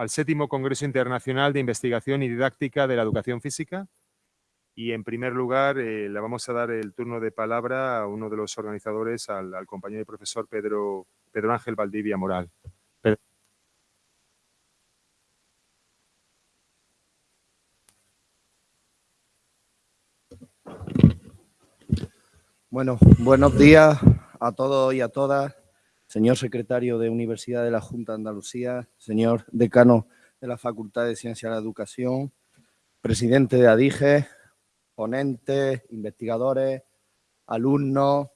al séptimo Congreso Internacional de Investigación y Didáctica de la Educación Física. Y en primer lugar eh, le vamos a dar el turno de palabra a uno de los organizadores, al, compañero y profesor Pedro, Pedro Ángel Valdivia Moral. Bueno, buenos días a todos y a todas. Señor secretario de Universidad de la Junta de Andalucía, señor decano de la Facultad de Ciencia de la Educación, presidente de ADIGE, ponentes, investigadores, alumnos,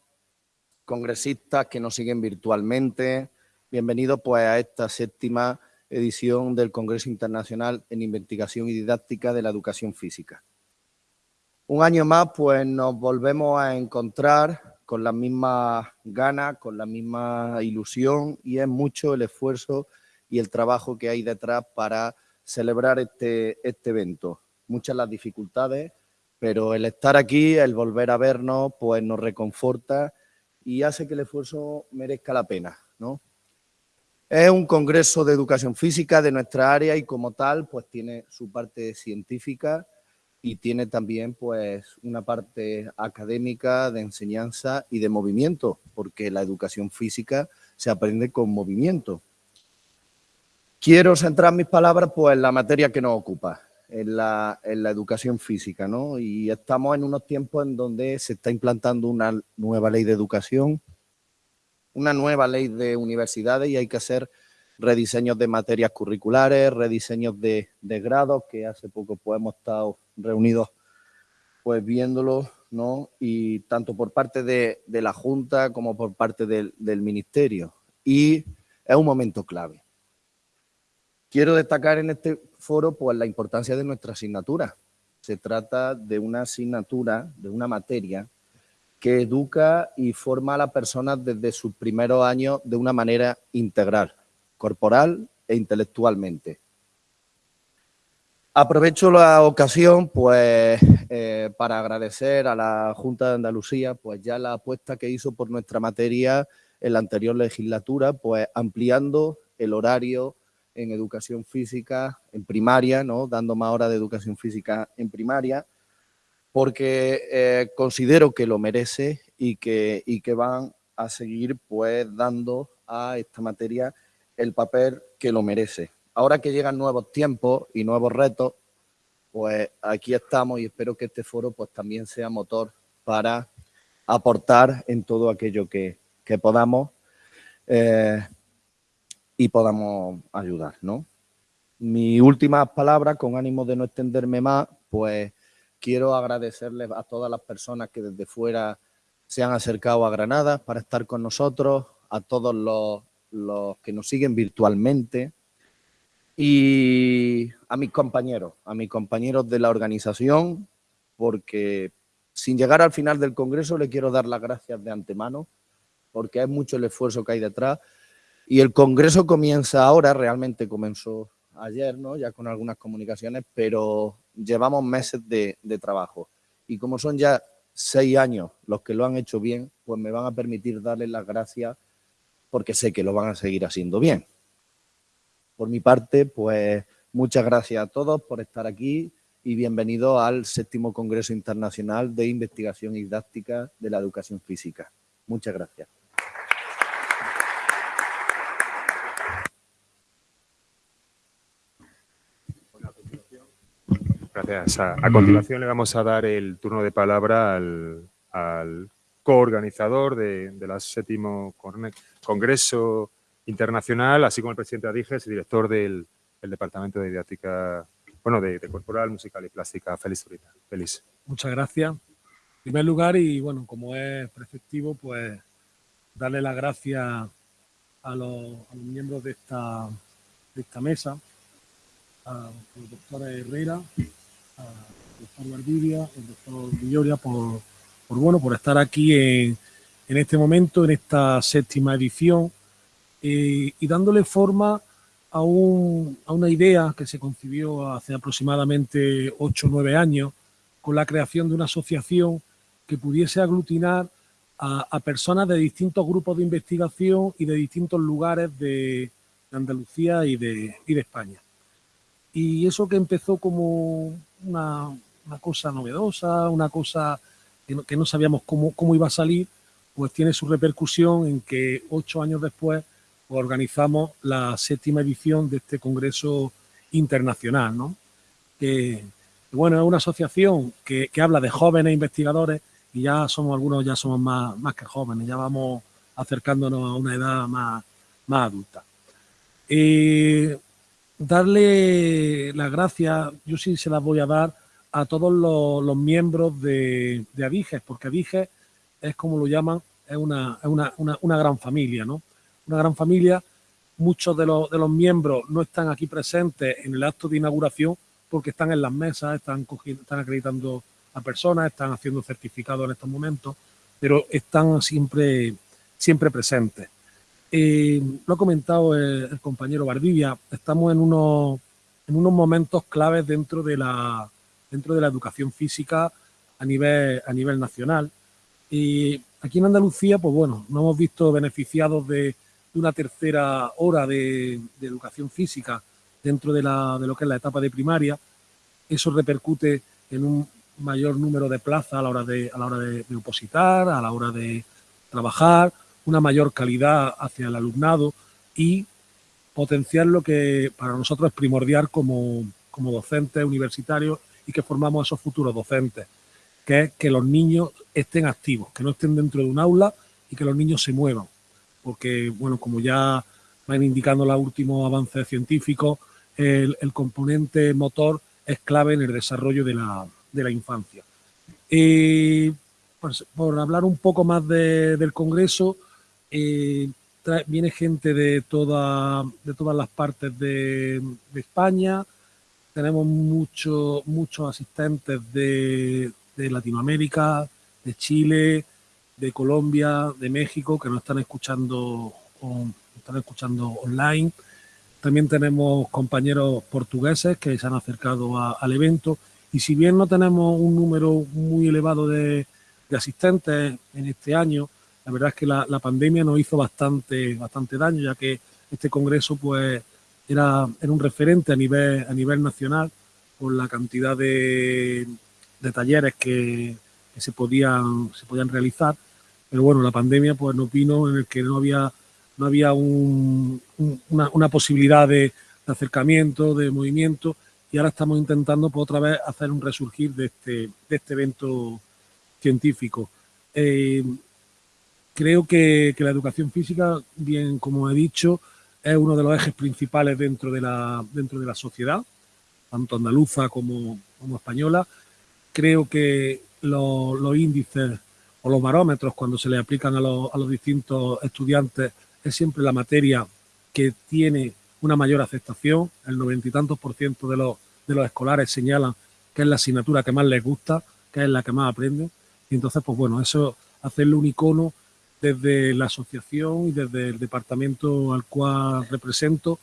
congresistas que nos siguen virtualmente. Bienvenidos pues a esta séptima edición del Congreso Internacional en Investigación y Didáctica de la Educación Física. Un año más, pues nos volvemos a encontrar con la misma ganas, con la misma ilusión y es mucho el esfuerzo y el trabajo que hay detrás para celebrar este, este evento. Muchas las dificultades, pero el estar aquí, el volver a vernos, pues nos reconforta y hace que el esfuerzo merezca la pena, ¿no? Es un congreso de educación física de nuestra área y como tal, pues tiene su parte científica, y tiene también pues una parte académica de enseñanza y de movimiento, porque la educación física se aprende con movimiento. Quiero centrar mis palabras pues en la materia que nos ocupa, en la, en la educación física, ¿no? Y estamos en unos tiempos en donde se está implantando una nueva ley de educación, una nueva ley de universidades y hay que hacer rediseños de materias curriculares, rediseños de, de grados, que hace poco pues hemos estado reunidos pues viéndolo, ¿no? Y tanto por parte de, la Junta como por parte del, Ministerio. Y es un momento clave. Quiero destacar en este foro pues la importancia de nuestra asignatura. Se trata de una asignatura, de una materia que educa y forma a las personas desde sus primeros años de una manera integral, corporal e intelectualmente. Aprovecho la ocasión pues, eh, para agradecer a la Junta de Andalucía pues, ya la apuesta que hizo por nuestra materia en la anterior legislatura, pues ampliando el horario en educación física en primaria, ¿no? dando más horas de educación física en primaria, porque eh, considero que lo merece y que, y que van a seguir pues, dando a esta materia el papel que lo merece ahora que llegan nuevos tiempos y nuevos retos, pues aquí estamos y espero que este foro pues también sea motor para aportar en todo aquello que, podamos eh, y podamos ayudar, ¿no? Mis últimas palabras, con ánimo de no extenderme más, pues quiero agradecerles a todas las personas que desde fuera se han acercado a Granada para estar con nosotros, a todos los, los que nos siguen virtualmente, y a mis compañeros, a mis compañeros de la organización, porque sin llegar al final del Congreso le quiero dar las gracias de antemano, porque es mucho el esfuerzo que hay detrás. Y el Congreso comienza ahora, realmente comenzó ayer, ¿no? ya con algunas comunicaciones, pero llevamos meses de, de trabajo. Y como son ya seis años los que lo han hecho bien, pues me van a permitir darles las gracias porque sé que lo van a seguir haciendo bien. Por mi parte, pues muchas gracias a todos por estar aquí y bienvenido al séptimo Congreso Internacional de Investigación y Didáctica de la Educación Física. Muchas gracias. Gracias. A, continuación le vamos a dar el turno de palabra al, coorganizador de, del séptimo Congreso internacional, así como el presidente de ADIGES y director del, Departamento de Didáctica, bueno, de, Corporal, Musical y Plástica. Feliz ahorita. Feliz. Muchas gracias. En primer lugar, y bueno, como es prefectivo, pues darle las gracias a los, miembros de esta, de esta mesa, a los doctores Herrera, al doctor Valdivia, al doctor Villoria, por, por, bueno, por estar aquí en, en este momento, en esta séptima edición eh, y dándole forma a, una idea que se concibió hace aproximadamente 8 o 9 años con la creación de una asociación que pudiese aglutinar a, personas de distintos grupos de investigación y de distintos lugares de, Andalucía y de, España. Y eso que empezó como una, cosa novedosa, una cosa que no, sabíamos cómo, cómo, iba a salir, pues tiene su repercusión en que ocho años después organizamos la séptima edición de este Congreso Internacional, ¿no? Que, bueno, es una asociación que, que, habla de jóvenes investigadores y ya somos algunos, ya somos más, más que jóvenes, ya vamos acercándonos a una edad más, más adulta. Darle las gracias, yo sí se las voy a dar a todos los, miembros de, de, Adiges, porque Adiges es como lo llaman, es una, una, una, gran familia, ¿no? Una gran familia. Muchos de los, de los miembros no están aquí presentes en el acto de inauguración porque están en las mesas, están, están acreditando a personas, están haciendo certificados en estos momentos, pero están siempre, siempre presentes. Eh, lo ha comentado el, compañero Bardivia, estamos en unos, en unos momentos claves dentro de la, dentro de la educación física a nivel, a nivel nacional. Y aquí en Andalucía, pues bueno, nos hemos visto beneficiados de, una tercera hora de, educación física dentro de, la, de lo que es la etapa de primaria. Eso repercute en un mayor número de plazas a la hora de, a la hora de opositar, a la hora de trabajar, una mayor calidad hacia el alumnado y potenciar lo que para nosotros es primordial como, como docentes universitarios y que formamos a esos futuros docentes, que es que los niños estén activos, que no estén dentro de un aula y que los niños se muevan. Porque, bueno, como ya van indicando los últimos avances científicos, el, componente motor es clave en el desarrollo de la, de la infancia. Y pues, por hablar un poco más del Congreso, eh, viene gente de, toda, de todas las partes de, España, tenemos muchos muchos asistentes de, Latinoamérica, de Chile, de Colombia, de México, que nos están escuchando, están escuchando online. También tenemos compañeros portugueses que se han acercado al evento. Y si bien no tenemos un número muy elevado de asistentes en este año, la verdad es que la, pandemia nos hizo bastante, bastante daño, ya que este congreso pues era, un referente a nivel, a nivel nacional por la cantidad de, talleres que, se, podían, se podían realizar. Pero bueno, la pandemia pues nos vino en el que no había, no había una, posibilidad de, acercamiento, de movimiento, y ahora estamos intentando pues, otra vez hacer un resurgir de este, de este evento científico. Eh, Creo que, la educación física, bien como he dicho, es uno de los ejes principales dentro de la, dentro de la sociedad, tanto andaluza como, como española. Creo que los, índices o los barómetros cuando se le aplican a los, distintos estudiantes es siempre la materia que tiene una mayor aceptación. El noventa y tantos por ciento de los, de los escolares señalan que es la asignatura que más les gusta, que es la que más aprenden. Y entonces, pues bueno, eso hacerle un icono desde la asociación y desde el departamento al cual represento,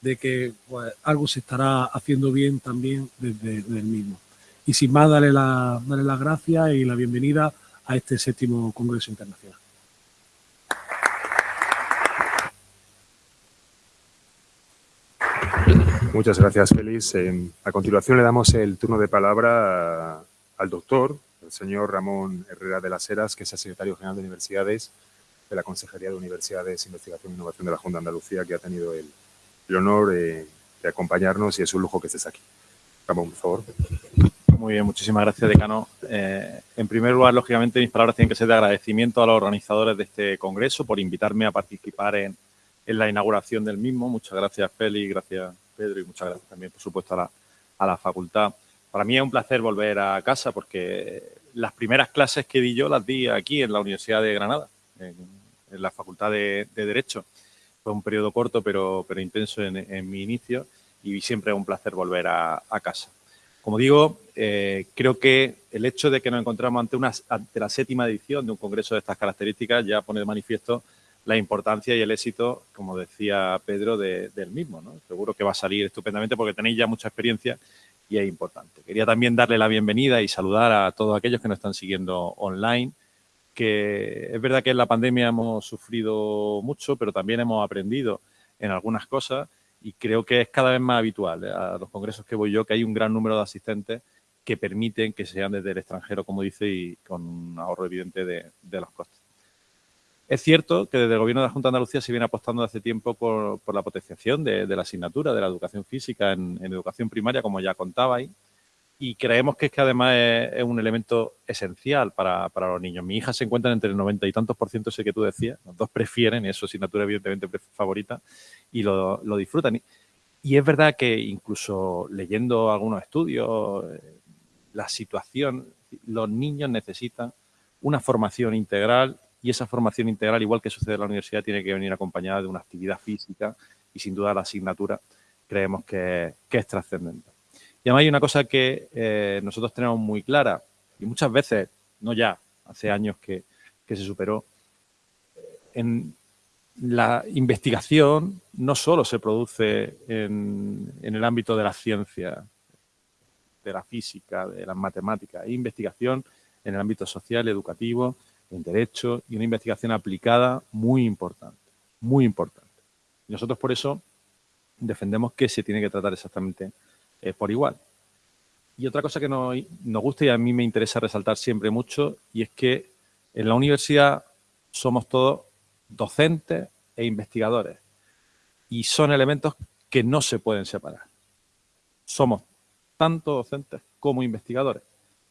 de que pues, algo se estará haciendo bien también desde, el mismo. Y sin más, darle, la, darle las gracias y la bienvenida a este séptimo Congreso Internacional. Muchas gracias, Félix. a continuación le damos el turno de palabra al doctor el señor Ramón Herrera de las Heras, que es el secretario general de Universidades de la Consejería de Universidades, Investigación e Innovación de la Junta de Andalucía, que ha tenido el, honor de, acompañarnos y es un lujo que estés aquí. Ramón, por favor. Muy bien, muchísimas gracias, decano. Eh, en primer lugar, lógicamente, mis palabras tienen que ser de agradecimiento a los organizadores de este congreso por invitarme a participar en, la inauguración del mismo. Muchas gracias, Feli, gracias, Pedro, y muchas gracias también, por supuesto, a la, facultad. Para mí es un placer volver a casa porque las primeras clases que di yo las di aquí en la Universidad de Granada, en, la Facultad de, Derecho. Fue un periodo corto pero intenso en, mi inicio y siempre es un placer volver a, casa. Como digo, eh, creo que el hecho de que nos encontramos ante, una, ante la séptima edición de un congreso de estas características ya pone de manifiesto la importancia y el éxito, como decía Pedro, del mismo. Seguro que va a salir estupendamente porque tenéis ya mucha experiencia y es importante. Quería también darle la bienvenida y saludar a todos aquellos que nos están siguiendo online, que es verdad que en la pandemia hemos sufrido mucho, pero también hemos aprendido en algunas cosas y creo que es cada vez más habitual ¿eh? a los congresos que voy yo que hay un gran número de asistentes que permiten que sean desde el extranjero, como dice, y con un ahorro evidente de, los costes. Es cierto que desde el Gobierno de la Junta de Andalucía se viene apostando hace tiempo por, la potenciación de, la asignatura de la educación física en, educación primaria, como ya contabais, y creemos que es que además es, un elemento esencial para, los niños. Mi hija se encuentra entre el 90 y tantos por ciento, ese que tú decías, los dos prefieren, es su asignatura evidentemente favorita, y lo, disfrutan. Y, es verdad que incluso leyendo algunos estudios, eh, la situación, los niños necesitan una formación integral y esa formación integral, igual que sucede en la universidad, tiene que venir acompañada de una actividad física y sin duda la asignatura creemos que es trascendente. Y además hay una cosa que eh, nosotros tenemos muy clara, y muchas veces, no ya, hace años que, se superó, en la investigación no solo se produce en, el ámbito de la ciencia, de la física, de las matemáticas, hay investigación en el ámbito social, educativo, en derecho y una investigación aplicada muy importante, muy importante. Y nosotros por eso defendemos que se tiene que tratar exactamente eh, por igual. Y otra cosa que nos, gusta y a mí me interesa resaltar siempre mucho y es que en la universidad somos todos docentes e investigadores y son elementos que no se pueden separar. Somos tanto docentes como investigadores.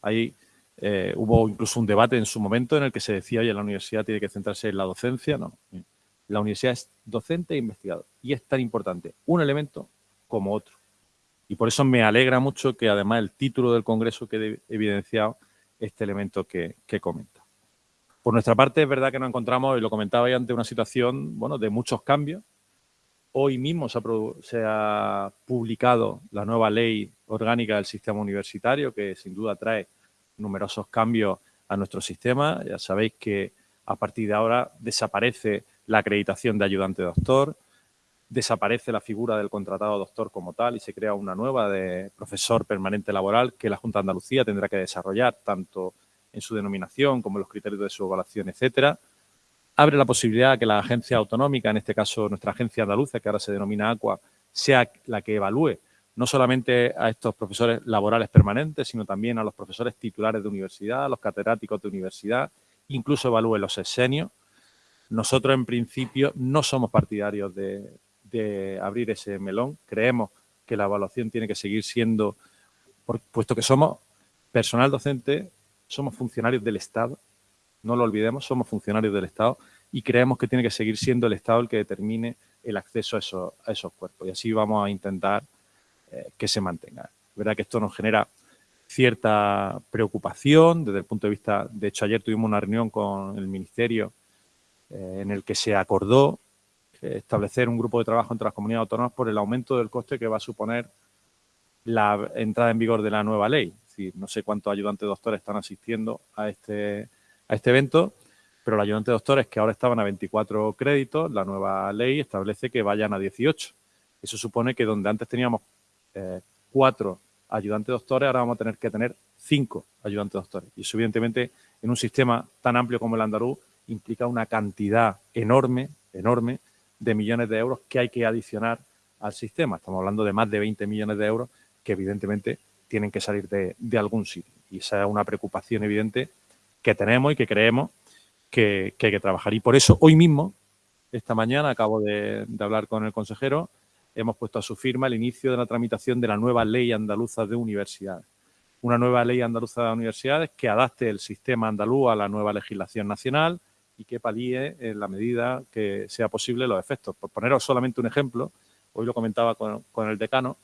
Ahí eh, hubo incluso un debate en su momento en el que se decía, oye, la universidad tiene que centrarse en la docencia. No, la universidad es docente e investigador y es tan importante un elemento como otro. Y por eso me alegra mucho que además el título del Congreso quede evidenciado este elemento que, comenta. Por nuestra parte, es verdad que nos encontramos, y lo comentaba ante una situación bueno, de muchos cambios. Hoy mismo se ha, se ha publicado la nueva ley orgánica del sistema universitario, que sin duda trae numerosos cambios a nuestro sistema. Ya sabéis que a partir de ahora desaparece la acreditación de ayudante doctor, desaparece la figura del contratado doctor como tal y se crea una nueva de profesor permanente laboral que la Junta de Andalucía tendrá que desarrollar tanto en su denominación como en los criterios de su evaluación, etcétera. Abre la posibilidad de que la agencia autonómica, en este caso nuestra agencia andaluza, que ahora se denomina ACUA, sea la que evalúe no solamente a estos profesores laborales permanentes, sino también a los profesores titulares de universidad, a los catedráticos de universidad, incluso evalúe los exenios. Nosotros, en principio, no somos partidarios de, de abrir ese melón. Creemos que la evaluación tiene que seguir siendo, puesto que somos personal docente, somos funcionarios del Estado, no lo olvidemos, somos funcionarios del Estado y creemos que tiene que seguir siendo el Estado el que determine el acceso a esos, a esos cuerpos y así vamos a intentar eh, que se mantenga. Verdad que esto nos genera cierta preocupación desde el punto de vista, de hecho ayer tuvimos una reunión con el Ministerio eh, en el que se acordó establecer un grupo de trabajo entre las comunidades autónomas por el aumento del coste que va a suponer la entrada en vigor de la nueva ley. no sé cuántos ayudantes doctores están asistiendo a este, a este evento, pero los ayudantes doctores que ahora estaban a 24 créditos, la nueva ley establece que vayan a 18. Eso supone que donde antes teníamos eh, cuatro ayudantes doctores, ahora vamos a tener que tener cinco ayudantes doctores. Y eso, evidentemente, en un sistema tan amplio como el andaluz, implica una cantidad enorme, enorme, de millones de euros que hay que adicionar al sistema. Estamos hablando de más de 20 millones de euros que evidentemente tienen que salir de, algún sitio. Y esa es una preocupación evidente que tenemos y que creemos que, hay que trabajar. Y por eso hoy mismo, esta mañana, acabo de, hablar con el consejero, hemos puesto a su firma el inicio de la tramitación de la nueva ley andaluza de universidades. Una nueva ley andaluza de universidades que adapte el sistema andaluz a la nueva legislación nacional, y que palíe en la medida que sea posible los efectos. Por poneros solamente un ejemplo, hoy lo comentaba con, el decano,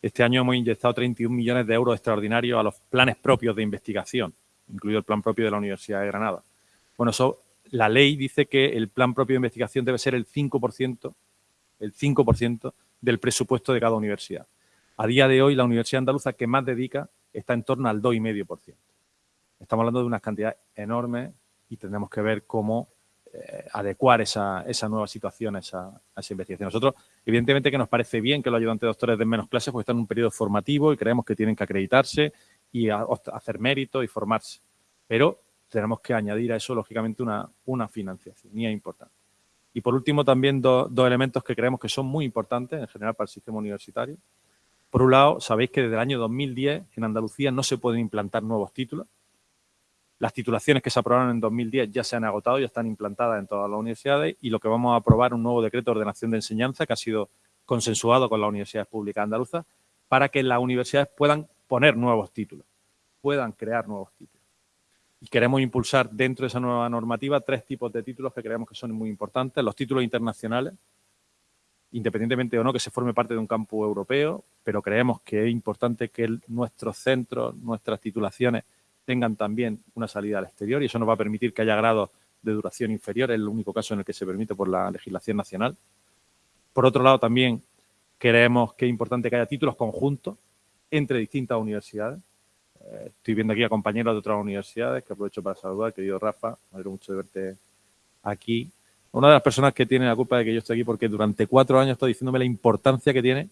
este año hemos inyectado 31 millones de euros extraordinarios a los planes propios de investigación, incluido el plan propio de la Universidad de Granada. Bueno, la ley dice que el plan propio de investigación debe ser el 5%, el 5% del presupuesto de cada universidad. A día de hoy, la Universidad Andaluza que más dedica está en torno al 2,5%. Estamos hablando de unas cantidades enormes y tendremos que ver cómo eh, adecuar esa, nueva situación a esa, investigación. Nosotros, evidentemente que nos parece bien que los ayudantes doctores den menos clases porque están en un periodo formativo y creemos que tienen que acreditarse y hacer mérito y formarse. Pero tenemos que añadir a eso, lógicamente, una, una financiación y importante. Y por último, también dos elementos que creemos que son muy importantes en general para el sistema universitario. Por un lado, sabéis que desde el año 2010 en Andalucía no se pueden implantar nuevos títulos. Las titulaciones que se aprobaron en 2010 ya se han agotado, ya están implantadas en todas las universidades y lo que vamos a aprobar un nuevo decreto de ordenación de enseñanza que ha sido consensuado con las universidades públicas andaluzas para que las universidades puedan poner nuevos títulos, puedan crear nuevos títulos. Y queremos impulsar dentro de esa nueva normativa tres tipos de títulos que creemos que son muy importantes. Los títulos internacionales, independientemente o no que se forme parte de un campo europeo, pero creemos que es importante que nuestros centros, nuestras titulaciones tengan también una salida al exterior y eso nos va a permitir que haya grados de duración inferior, es el único caso en el que se permite por la legislación nacional. Por otro lado, también creemos que es importante que haya títulos conjuntos entre distintas universidades. Eh, estoy viendo aquí a compañeros de otras universidades que aprovecho para saludar, querido Rafa, me alegro mucho de verte aquí. Una de las personas que tiene la culpa de que yo esté aquí porque durante cuatro años estoy diciéndome la importancia que tiene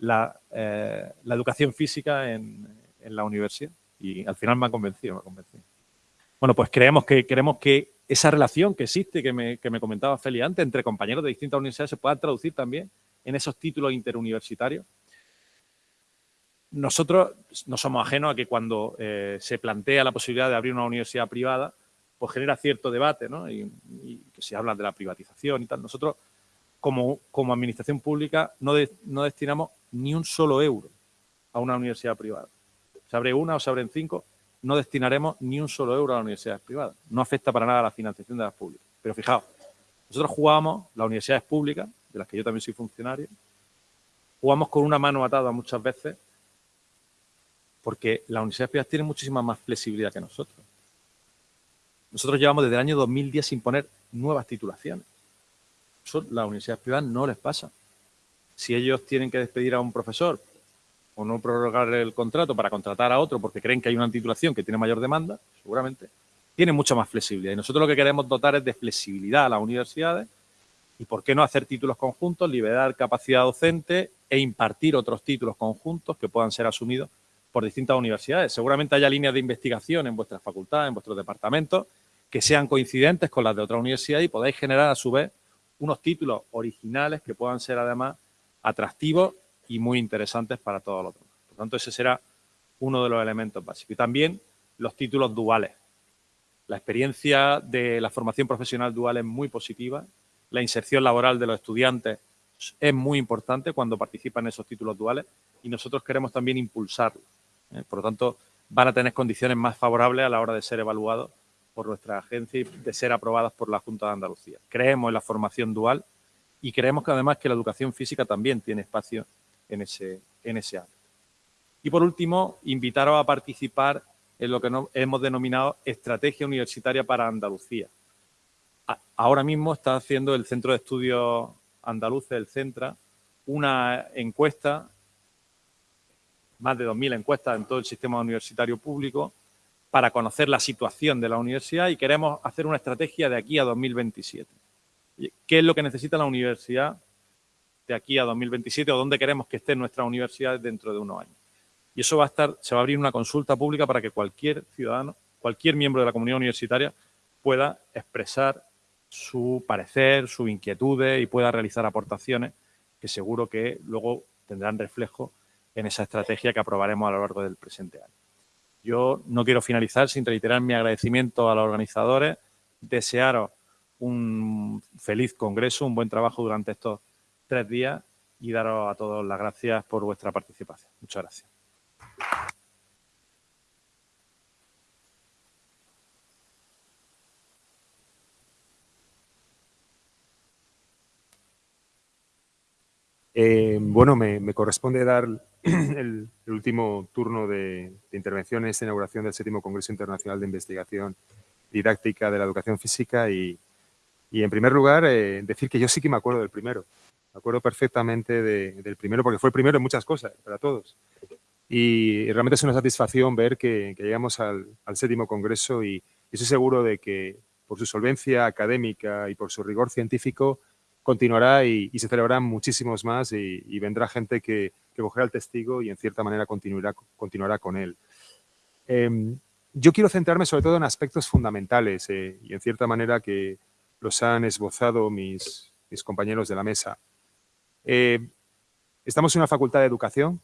la, eh, educación física en, en la universidad y al final me ha convencido, me ha convencido. Bueno, pues creemos que, queremos que esa relación que existe, que me, que me comentaba Feli antes, entre compañeros de distintas universidades se pueda traducir también en esos títulos interuniversitarios. Nosotros no somos ajenos a que cuando eh, se plantea la posibilidad de abrir una universidad privada, pues genera cierto debate, ¿no? Y, que se habla de la privatización y tal. Nosotros, como, como administración pública, no, no destinamos ni un solo euro a una universidad privada se abre una o se abren cinco, no destinaremos ni un solo euro a las universidades privadas. No afecta para nada a la financiación de las públicas. Pero fijaos, nosotros jugamos, las universidades públicas, de las que yo también soy funcionario, jugamos con una mano atada muchas veces porque las universidades privadas tienen muchísima más flexibilidad que nosotros. Nosotros llevamos desde el año 2010 sin poner nuevas titulaciones. A las universidades privadas no les pasa. Si ellos tienen que despedir a un profesor o no prorrogar el contrato para contratar a otro porque creen que hay una titulación que tiene mayor demanda, seguramente, tiene mucha más flexibilidad. Y nosotros lo que queremos dotar es de flexibilidad a las universidades y por qué no hacer títulos conjuntos, liberar capacidad docente e impartir otros títulos conjuntos que puedan ser asumidos por distintas universidades. Seguramente haya líneas de investigación en vuestras facultades, en vuestros departamentos, que sean coincidentes con las de otra universidad y podáis generar a su vez unos títulos originales que puedan ser además atractivos y muy interesantes para todos los demás. Por tanto, ese será uno de los elementos básicos. Y también los títulos duales. La experiencia de la formación profesional dual es muy positiva. La inserción laboral de los estudiantes es muy importante cuando participan en esos títulos duales y nosotros queremos también impulsarlos. ¿eh? Por lo tanto, van a tener condiciones más favorables a la hora de ser evaluados por nuestra agencia y de ser aprobadas por la Junta de Andalucía. Creemos en la formación dual y creemos que además que la educación física también tiene espacio en ese, ámbito. Y por último, invitaros a participar en lo que hemos denominado Estrategia Universitaria para Andalucía. Ahora mismo está haciendo el Centro de Estudios Andaluces, el CENTRA, una encuesta, más de 2.000 encuestas en todo el sistema universitario público, para conocer la situación de la universidad y queremos hacer una estrategia de aquí a 2027. ¿Qué es lo que necesita la universidad de aquí a 2027 o dónde queremos que estén nuestras universidades dentro de unos años. Y eso va a estar, se va a abrir una consulta pública para que cualquier ciudadano, cualquier miembro de la comunidad universitaria pueda expresar su parecer, sus inquietudes y pueda realizar aportaciones que seguro que luego tendrán reflejo en esa estrategia que aprobaremos a lo largo del presente año. Yo no quiero finalizar sin reiterar mi agradecimiento a los organizadores, desearos un feliz congreso, un buen trabajo durante estos tres días y daros a todos las gracias por vuestra participación. Muchas gracias. Eh, bueno, me, corresponde dar el, último turno de, intervención en esta inauguración del séptimo Congreso Internacional de Investigación Didáctica de la Educación Física y, en primer lugar, eh, decir que yo sí que me acuerdo del primero. Me acuerdo perfectamente del primero, porque fue el primero en muchas cosas, para todos. Y realmente es una satisfacción ver que, llegamos al, séptimo congreso y, estoy seguro de que por su solvencia académica y por su rigor científico continuará y, se celebrarán muchísimos más y, vendrá gente que, cogerá el testigo y en cierta manera continuará, con él. Em, yo quiero centrarme sobre todo en aspectos fundamentales eh, y en cierta manera que los han esbozado mis compañeros de la mesa. Eh, estamos en una facultad de educación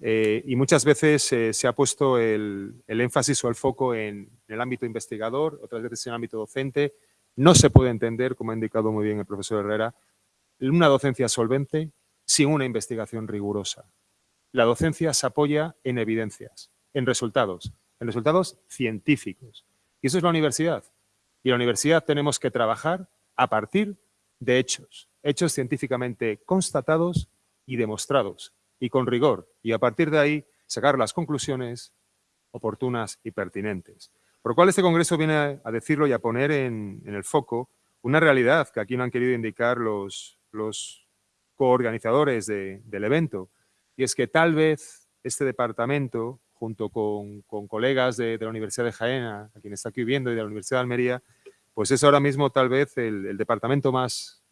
eh, y muchas veces eh, se ha puesto el, énfasis o el foco en, el ámbito investigador, otras veces en el ámbito docente. No se puede entender, como ha indicado muy bien el profesor Herrera, una docencia solvente sin una investigación rigurosa. La docencia se apoya en evidencias, en resultados, en resultados científicos. Y eso es la universidad. Y la universidad tenemos que trabajar a partir de hechos, hechos científicamente constatados y demostrados, y con rigor, y a partir de ahí sacar las conclusiones oportunas y pertinentes. Por lo cual este congreso viene a decirlo y a poner en, el foco una realidad que aquí no han querido indicar los, los coorganizadores del evento, y es que tal vez este departamento, junto con, colegas de, la Universidad de Jaén, a, quien está aquí viendo, y de la Universidad de Almería, pues es ahora mismo tal vez el, departamento más,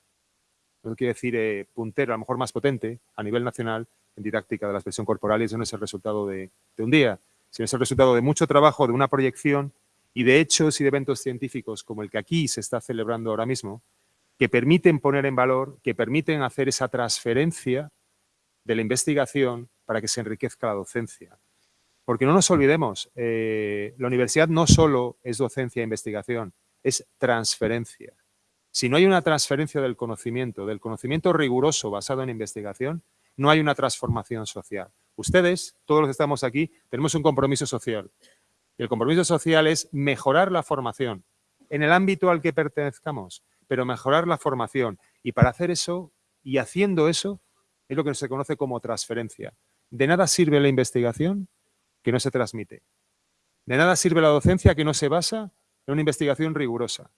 no quiero decir eh, puntero, a lo mejor más potente a nivel nacional en didáctica de la expresión corporal y eso no es el resultado de, un día, sino es el resultado de mucho trabajo, de una proyección y de hechos y de eventos científicos como el que aquí se está celebrando ahora mismo, que permiten poner en valor, que permiten hacer esa transferencia de la investigación para que se enriquezca la docencia. Porque no nos olvidemos, eh, la universidad no solo es docencia e investigación, es transferencia. Si no hay una transferencia del conocimiento, del conocimiento riguroso basado en investigación, no hay una transformación social. Ustedes, todos los que estamos aquí, tenemos un compromiso social. Y el compromiso social es mejorar la formación en el ámbito al que pertenezcamos, pero mejorar la formación. Y para hacer eso, y haciendo eso, es lo que se conoce como transferencia. De nada sirve la investigación que no se transmite. De nada sirve la docencia que no se basa en una investigación rigurosa.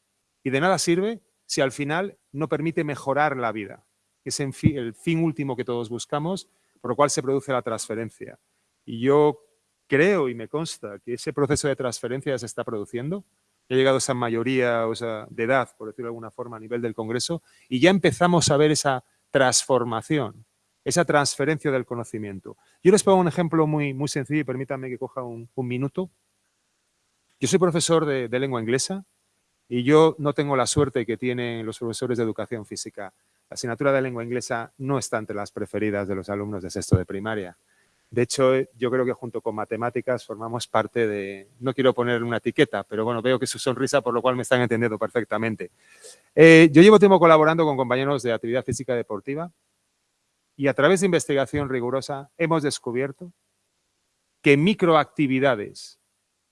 Y de nada sirve si al final no permite mejorar la vida es el fin último que todos buscamos, por lo cual se produce la transferencia. Y yo creo y me consta que ese proceso de transferencia se está produciendo. Ha llegado esa mayoría o de edad, por decirlo de alguna forma, a nivel del Congreso, y ya empezamos a ver esa transformación, esa transferencia del conocimiento. Yo les pongo un ejemplo muy, muy sencillo y permítanme que coja un, minuto. Yo soy profesor de lengua inglesa y yo no tengo la suerte que tienen los profesores de educación física la asignatura de lengua inglesa no está entre las preferidas de los alumnos de sexto de primaria. De hecho, yo creo que junto con matemáticas formamos parte de, no quiero poner una etiqueta, pero bueno, veo que su sonrisa, por lo cual me están entendiendo perfectamente. Eh, yo llevo tiempo colaborando con compañeros de actividad física deportiva y a través de investigación rigurosa hemos descubierto que microactividades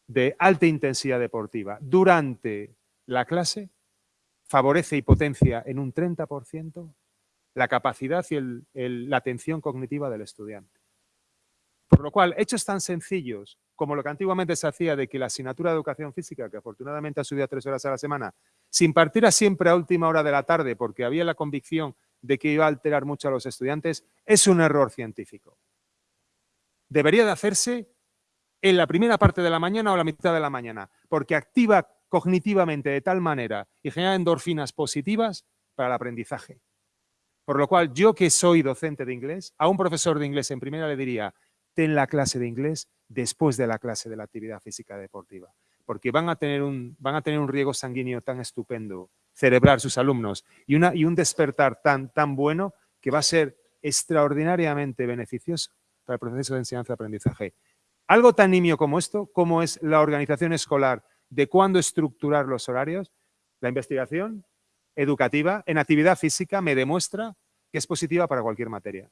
de alta intensidad deportiva durante la clase favorece y potencia en un 30% la capacidad y la atención cognitiva del estudiante. Por lo cual, hechos tan sencillos como lo que antiguamente se hacía de que la asignatura de educación física, que afortunadamente ha subido a tres horas a la semana, se impartiera siempre a última hora de la tarde porque había la convicción de que iba a alterar mucho a los estudiantes, es un error científico. Debería de hacerse en la primera parte de la mañana o la mitad de la mañana, porque activa cognitivamente de tal manera y genera endorfinas positivas para el aprendizaje. Por lo cual, yo que soy docente de inglés, a un profesor de inglés en primera le diría, ten la clase de inglés después de la clase de la actividad física deportiva, porque van a tener un, van a tener un riego sanguíneo tan estupendo, celebrar sus alumnos, y, una, y un despertar tan, tan bueno que va a ser extraordinariamente beneficioso para el proceso de enseñanza-aprendizaje. Algo tan nimio como esto, como es la organización escolar de cuándo estructurar los horarios, la investigación educativa en actividad física me demuestra que es positiva para cualquier materia.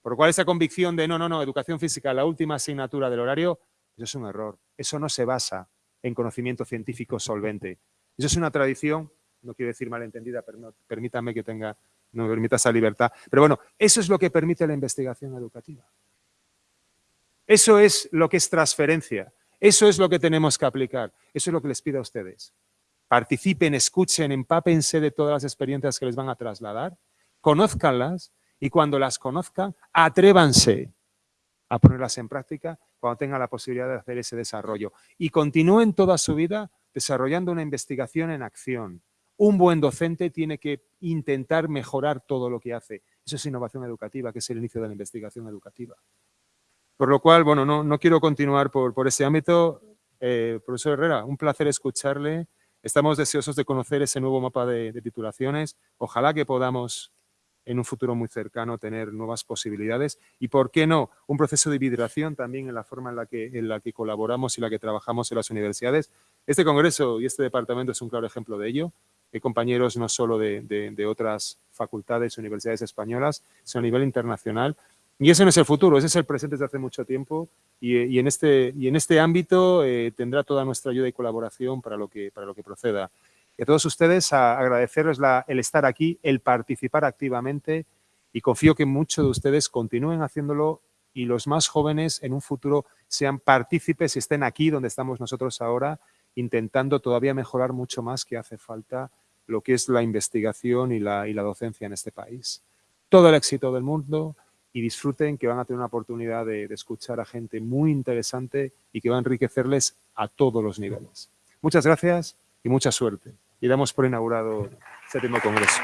Por lo cual esa convicción de no, no, no, educación física, la última asignatura del horario, eso es un error. Eso no se basa en conocimiento científico solvente. Eso es una tradición, no quiero decir malentendida, pero permítame que tenga, no me permita esa libertad. Pero bueno, eso es lo que permite la investigación educativa. Eso es lo que es transferencia. Eso es lo que tenemos que aplicar. Eso es lo que les pido a ustedes. Participen, escuchen, empápense de todas las experiencias que les van a trasladar, conózcanlas y cuando las conozcan, atrévanse a ponerlas en práctica cuando tengan la posibilidad de hacer ese desarrollo. Y continúen toda su vida desarrollando una investigación en acción. Un buen docente tiene que intentar mejorar todo lo que hace. Eso es innovación educativa, que es el inicio de la investigación educativa. Por lo cual, bueno, no, quiero continuar por, ese ámbito. Eh, profesor Herrera, un placer escucharle. Estamos deseosos de conocer ese nuevo mapa de, titulaciones. Ojalá que podamos en un futuro muy cercano tener nuevas posibilidades y, ¿por qué no?, un proceso de vibración también en la forma en la, que, en la que colaboramos y la que trabajamos en las universidades. Este congreso y este departamento es un claro ejemplo de ello. Hay compañeros no solo de, de otras facultades, universidades españolas, sino a nivel internacional. Y ese no es el futuro, ese es el presente desde hace mucho tiempo y, en, este, y en este ámbito eh, tendrá toda nuestra ayuda y colaboración para lo que, para lo que proceda. Y a todos ustedes a agradecerles el estar aquí, el participar activamente y confío que muchos de ustedes continúen haciéndolo y los más jóvenes en un futuro sean partícipes y estén aquí donde estamos nosotros ahora intentando todavía mejorar mucho más que hace falta lo que es la investigación y la, y la docencia en este país. Todo el éxito del mundo, y disfruten que van a tener una oportunidad de, escuchar a gente muy interesante y que va a enriquecerles a todos los niveles. Muchas gracias y mucha suerte. Y damos por inaugurado el séptimo congreso.